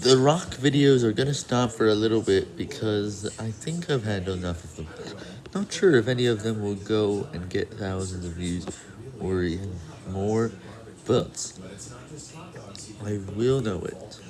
The rock videos are gonna stop for a little bit because I think I've had enough of them. Not sure if any of them will go and get thousands of views or even more, but I will know it.